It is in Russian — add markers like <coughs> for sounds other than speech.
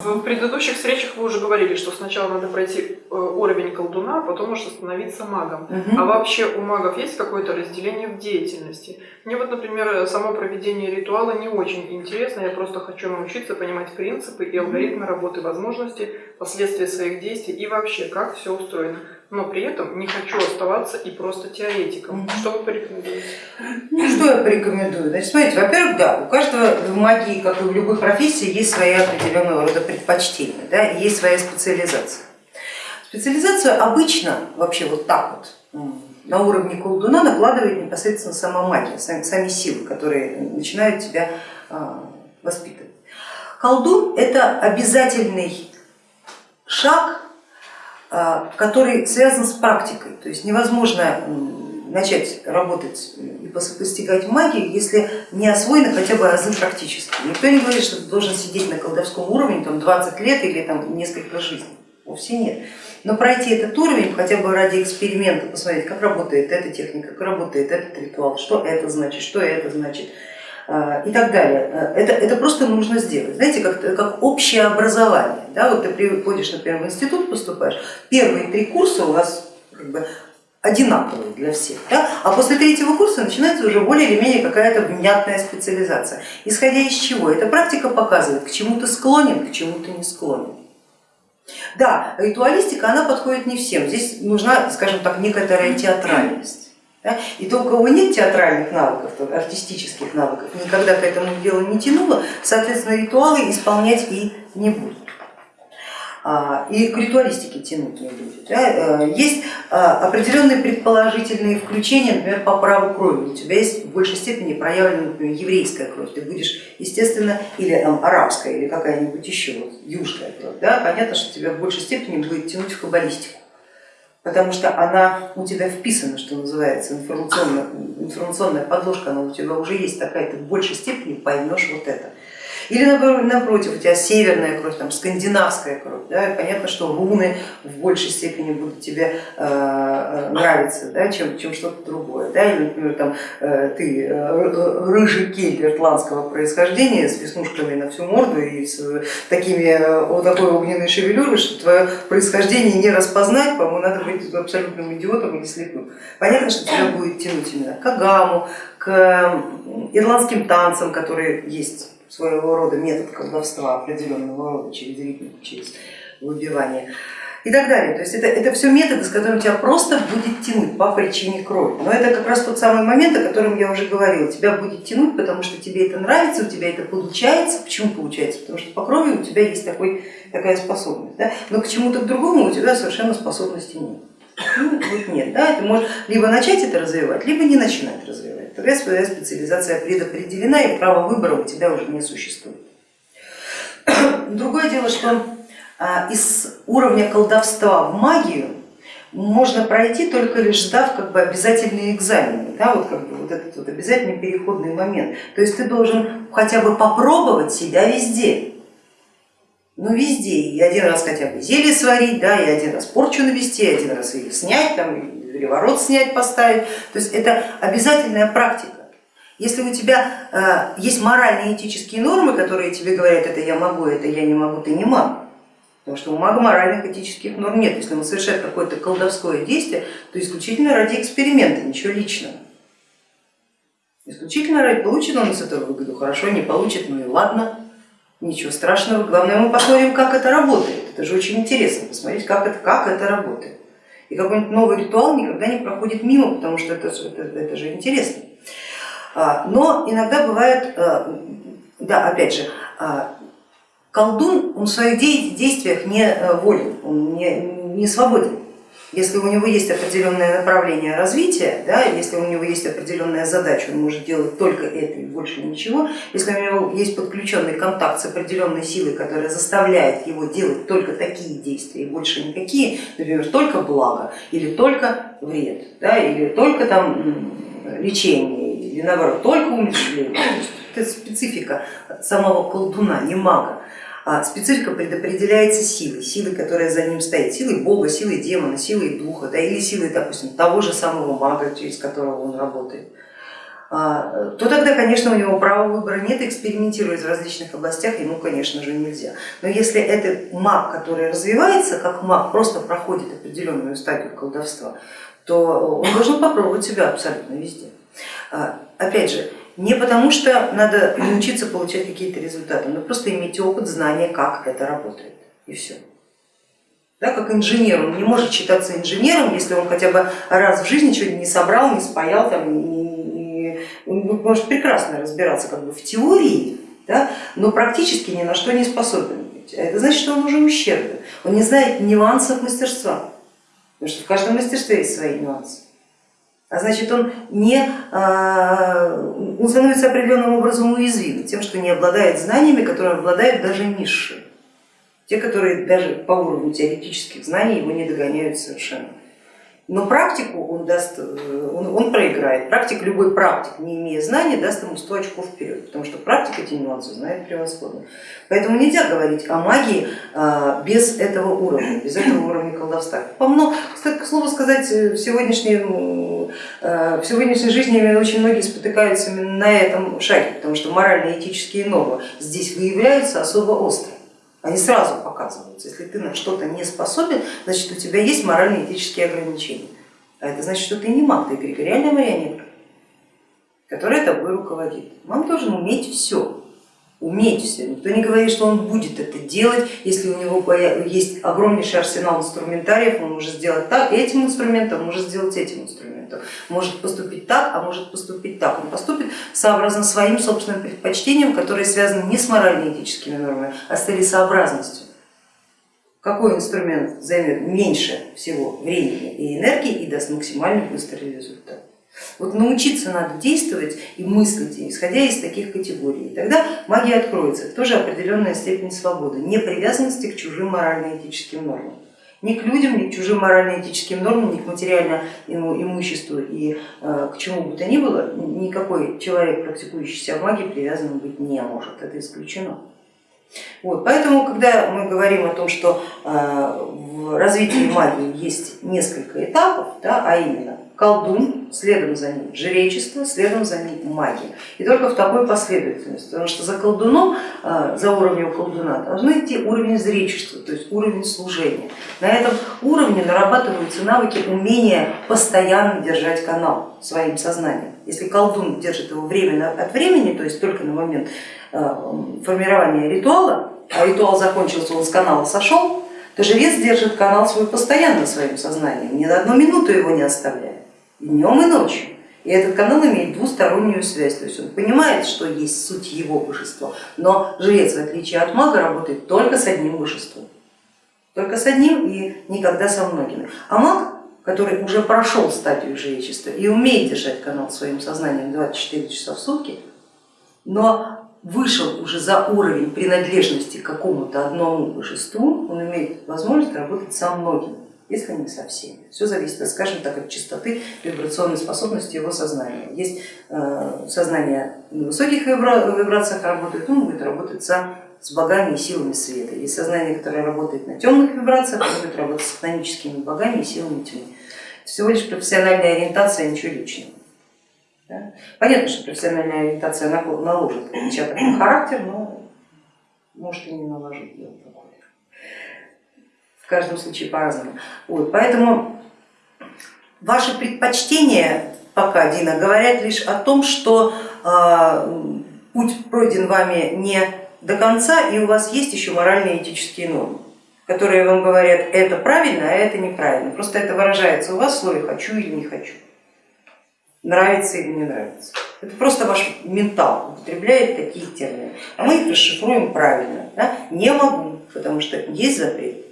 В предыдущих встречах вы уже говорили, что сначала надо пройти э, уровень колдуна, а потом уже становиться магом. Мгм. А вообще у магов есть какое-то разделение в деятельности? Мне вот, например, само проведение ритуала не очень интересно, я просто хочу научиться понимать принципы и алгоритмы работы, возможности, последствия своих действий и вообще, как все устроено. Но при этом не хочу оставаться и просто теоретиком. Мгм. Что вы порекомендуете? Ну, что я порекомендую? Значит, смотрите, во-первых, да, у каждого в магии, как и в любой профессии, есть свои определенного рода предпочтения, да, есть своя специализация. Специализацию обычно вообще вот так вот на уровне колдуна накладывает непосредственно сама магия, сами, сами силы, которые начинают тебя а, воспитывать. Колдун это обязательный шаг, который связан с практикой, то есть невозможно начать работать и пос- постигать магию, если не освоены хотя бы азы практически. Никто не говорит, что ты должен сидеть на колдовском уровне там, 20 лет или там, несколько жизней, вовсе нет. Но пройти этот уровень хотя бы ради эксперимента, посмотреть, как работает эта техника, как работает этот ритуал, что это значит, что это значит а, и так далее. А, Это, это просто нужно сделать, знаете, как, как общее образование. Да? Вот ты приходишь, например, в институт, поступаешь, первые три курса у вас как бы одинаковые для всех, да? а после третьего курса начинается уже более или менее какая-то внятная специализация. Исходя из чего? Эта практика показывает, к чему ты склонен, к чему ты не склонен. Да, ритуалистика, она подходит не всем, здесь нужна, скажем так, некоторая театральность. И то, у кого нет театральных навыков, то артистических навыков, никогда к этому делу не тянуло, соответственно, ритуалы исполнять и не будет. А, И к ритуалистике тянуть не будет. Э, Есть а, определенные предположительные включения, например, по праву крови. У тебя есть в большей степени проявлена, например, еврейская кровь. Ты будешь, естественно, или там, арабская, или какая-нибудь еще, вот, южская кровь. Да? Понятно, что тебя в большей степени будет тянуть в каббалистику потому что она у тебя вписана, что называется, информационная, информационная подложка, она у тебя уже есть такая, ты в большей степени поймешь вот это. Или напротив, у тебя северная кровь, там, скандинавская кровь, да, и понятно, что руны в большей степени будут тебе э, нравиться, да, чем, чем что-то другое. Да, или, например, там, э, ты э, рыжий кельт иртландского происхождения с веснушками на всю морду и с такими, э, вот такой огненной шевелюрой, что твое происхождение не распознать, по-моему, надо быть абсолютным идиотом или слепым. Понятно, что тебя будет тянуть именно к агаму, к ирландским танцам, которые есть своего рода метод колдовства определенного рода через ритмику, через выбивание и так далее. То есть это, это все методы, с которыми тебя просто будет тянуть по причине крови. Но это как раз тот самый момент, о котором я уже говорила. Тебя будет тянуть, потому что тебе это нравится, у тебя это получается. Почему получается? Потому что по крови у тебя есть такой, такая способность. Да? Но к чему-то другому у тебя совершенно способности нет. Ну, вот нет, да, ты можешь либо начать это развивать, либо не начинать развивать. Тогда своя специализация предопределена и права выбора у тебя уже не существует. <coughs> Другое дело, что а, из уровня колдовства в магию можно пройти только лишь сдав как бы обязательные экзамены, да, вот, как бы, вот этот вот обязательный переходный момент. То есть ты должен хотя бы попробовать себя везде. Ну везде, и один раз хотя бы зелье сварить, да, и один раз порчу навести, и один раз ее снять, там, или ворот снять, поставить. То есть это обязательная практика. Если у тебя э, есть моральные этические нормы, которые тебе говорят, это я могу, это я не могу, ты не маг. Потому что у мага моральных этических норм нет. Если он совершает какое-то колдовское действие, то исключительно ради эксперимента, ничего личного. Исключительно ради, получит он из этого выгоду, хорошо, не получит, ну и ладно. Ничего страшного, главное мы посмотрим, как это работает. Это же очень интересно, посмотреть, как это, как это работает. И какой-нибудь новый ритуал никогда не проходит мимо, потому что это, это, это же интересно. Но иногда бывает, да, опять же, колдун, он в своих действиях не волен, он не, не свободен. Если у него есть определенное направление развития, да, если у него есть определенная задача, он может делать только это и больше ничего. Если у него есть подключенный контакт с определенной силой, которая заставляет его делать только такие действия и больше никакие, например, только благо или только вред, да, или только там лечение, или наоборот, только умерщвление. Это специфика самого колдуна, не мага. А специфика предопределяется силой, силой, которая за ним стоит, силой бога, силой демона, силой духа, да, или силой, допустим, того же самого мага, через которого он работает. а, то тогда, конечно, у него права выбора нет, экспериментировать в различных областях ему, конечно же, нельзя. Но если это маг, который развивается как маг, просто проходит определенную стадию колдовства, то он должен попробовать себя абсолютно везде. А, опять же, не потому что надо научиться получать какие-то результаты, но просто иметь опыт, знания, как это работает, и все. Да, как инженер, он не может считаться инженером, если он хотя бы раз в жизни что-нибудь не собрал, не спаял, там, не, он может прекрасно разбираться как бы в теории, да, но практически ни на что не способен. А это значит, что он уже ущербен, он не знает нюансов мастерства, потому что в каждом мастерстве есть свои нюансы. А значит, он, не, а, он становится определенным образом уязвим тем, что не обладает знаниями, которыми обладают даже низшие. Те, которые даже по уровню теоретических знаний его не догоняют совершенно. Но практику он, даст, э, он, он проиграет. Практик, любой практик, не имея знаний, даст ему 100 очков вперед, потому что практик эти нюансы знает превосходно. Поэтому нельзя говорить о магии а, без этого уровня, без этого уровня колдовства. Помно, кстати, к слову сказать, в сегодняшней, э, в сегодняшней жизни очень многие спотыкаются именно на этом шаге, потому что морально-этические нормы здесь выявляются особо остро. Они сразу показываются. Если ты на что-то не способен, значит у тебя есть морально-этические ограничения. А это значит, что ты не маг, ты эгрегориальная марионетка, которая тобой руководит. Маг должен уметь все уметь все. Никто не говорит, что он будет это делать, если у него есть огромнейший арсенал инструментариев, он может сделать так, этим инструментом, может сделать этим инструментом, может поступить так, а может поступить так. Он поступит сообразно своим собственным предпочтениям, которые связаны не с морально-этическими нормами, а с целесообразностью. Какой инструмент займет меньше всего времени и энергии и даст максимально быстрый результат. Вот научиться надо действовать и мыслить, исходя из таких категорий. И тогда магия откроется, тоже определенная степень свободы, не привязанности к чужим морально-этическим нормам. Ни к людям, ни к чужим морально-этическим нормам, ни к материальному имуществу и э, к чему бы то ни было, никакой человек, практикующийся в магии, привязанным быть не может, это исключено. Вот, поэтому, когда мы говорим о том, что э, в развитии магии есть несколько этапов, да, а именно колдун, следом за ним жречество, следом за ним магия. И только в такой последовательности, потому что за колдуном, а, за уровнем колдуна должны идти уровень зречества, то есть уровень служения. На этом уровне нарабатываются навыки умения постоянно держать канал своим сознанием. Если колдун держит его время от времени, то есть только на момент а, формирования ритуала, а ритуал закончился, он с канала сошел, то жрец держит канал свой постоянно своим сознанием, ни на одну минуту его не оставляет днем, и ночью. И этот канал имеет двустороннюю связь, то есть он понимает, что есть суть его божества, но жрец, в отличие от мага, работает только с одним божеством, только с одним и никогда со многими. А маг, который уже прошел стадию жречества и умеет держать канал своим сознанием 24 часа в сутки, но вышел уже за уровень принадлежности к какому-то одному божеству, он имеет возможность работать со многими если не со всеми. Все зависит, скажем так, от частоты вибрационной способности его сознания. Есть э, сознание на высоких вибрациях работает, он будет работать со, с богами и силами света. Есть сознание, которое работает на темных вибрациях, будет работать с хтоническими богами и силами тьмы. Всего лишь профессиональная ориентация, ничего личного. Да? Понятно, что профессиональная ориентация наложит отпечаток на характер, но может и не наложить дело такое в каждом случае по-разному. Вот, поэтому ваши предпочтения пока, Дина, говорят лишь о том, что э, путь пройден вами не до конца, и у вас есть еще моральные этические нормы, которые вам говорят, это правильно, а это неправильно. Просто это выражается у вас в слове хочу или не хочу, нравится или не нравится. Это просто ваш ментал употребляет такие термины, а мы их расшифруем правильно. Да? Не могу, потому что есть запрет,